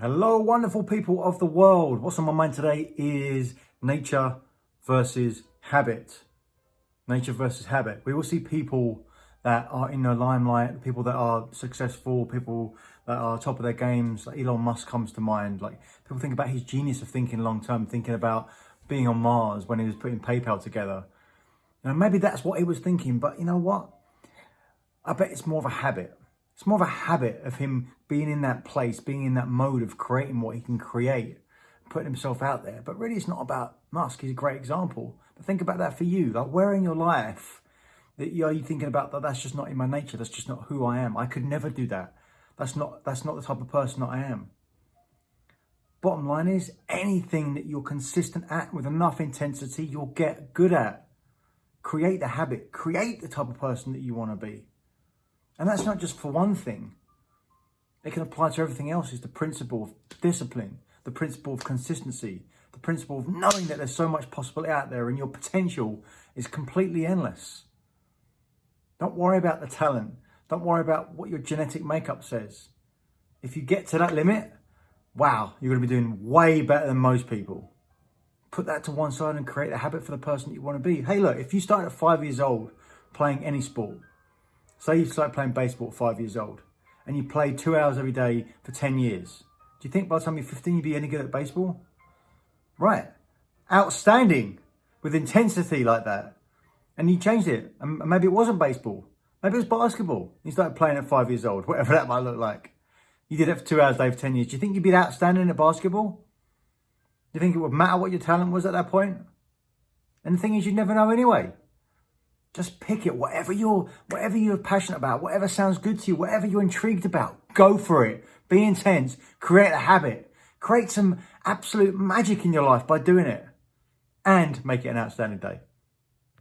Hello, wonderful people of the world. What's on my mind today is nature versus habit. Nature versus habit. We will see people that are in the limelight, people that are successful, people that are top of their games. Like Elon Musk comes to mind. Like people think about his genius of thinking long term, thinking about being on Mars when he was putting PayPal together. And maybe that's what he was thinking, but you know what? I bet it's more of a habit. It's more of a habit of him being in that place, being in that mode of creating what he can create, putting himself out there. But really, it's not about Musk. He's a great example. But think about that for you. Like, where in your life that are you thinking about that? That's just not in my nature. That's just not who I am. I could never do that. That's not. That's not the type of person that I am. Bottom line is, anything that you're consistent at with enough intensity, you'll get good at. Create the habit. Create the type of person that you want to be. And that's not just for one thing. It can apply to everything else. It's the principle of discipline, the principle of consistency, the principle of knowing that there's so much possibility out there and your potential is completely endless. Don't worry about the talent. Don't worry about what your genetic makeup says. If you get to that limit, wow, you're going to be doing way better than most people. Put that to one side and create a habit for the person that you want to be. Hey, look, if you start at five years old playing any sport, Say you start playing baseball at five years old and you play two hours every day for 10 years. Do you think by the time you're 15 you'd be any good at baseball? Right. Outstanding with intensity like that. And you changed it. And maybe it wasn't baseball. Maybe it was basketball. You started playing at five years old, whatever that might look like. You did it for two hours a day for 10 years. Do you think you'd be outstanding at basketball? Do you think it would matter what your talent was at that point? And the thing is, you'd never know anyway. Just pick it, whatever you're, whatever you're passionate about, whatever sounds good to you, whatever you're intrigued about, go for it. Be intense, create a habit, create some absolute magic in your life by doing it and make it an outstanding day.